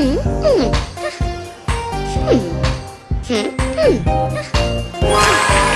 嗯嗯哈哈嗯嗯嗯。哈哈哈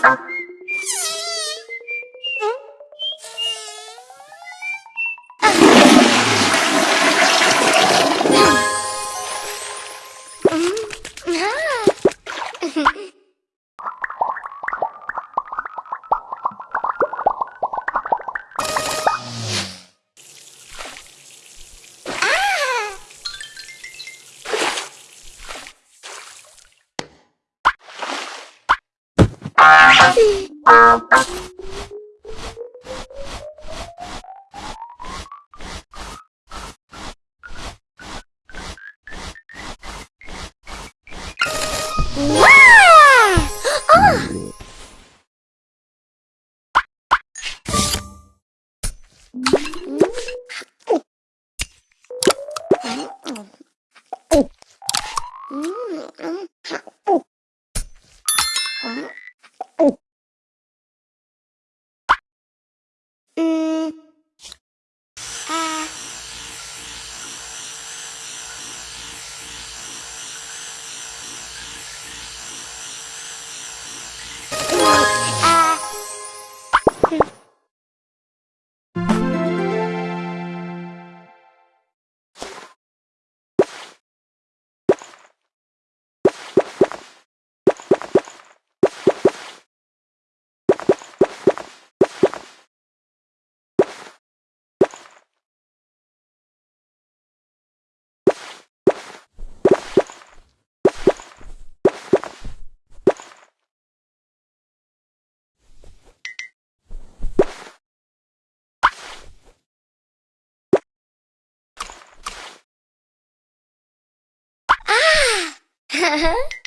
Mm-hmm. Bye.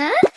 は？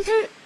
Mm-hmm.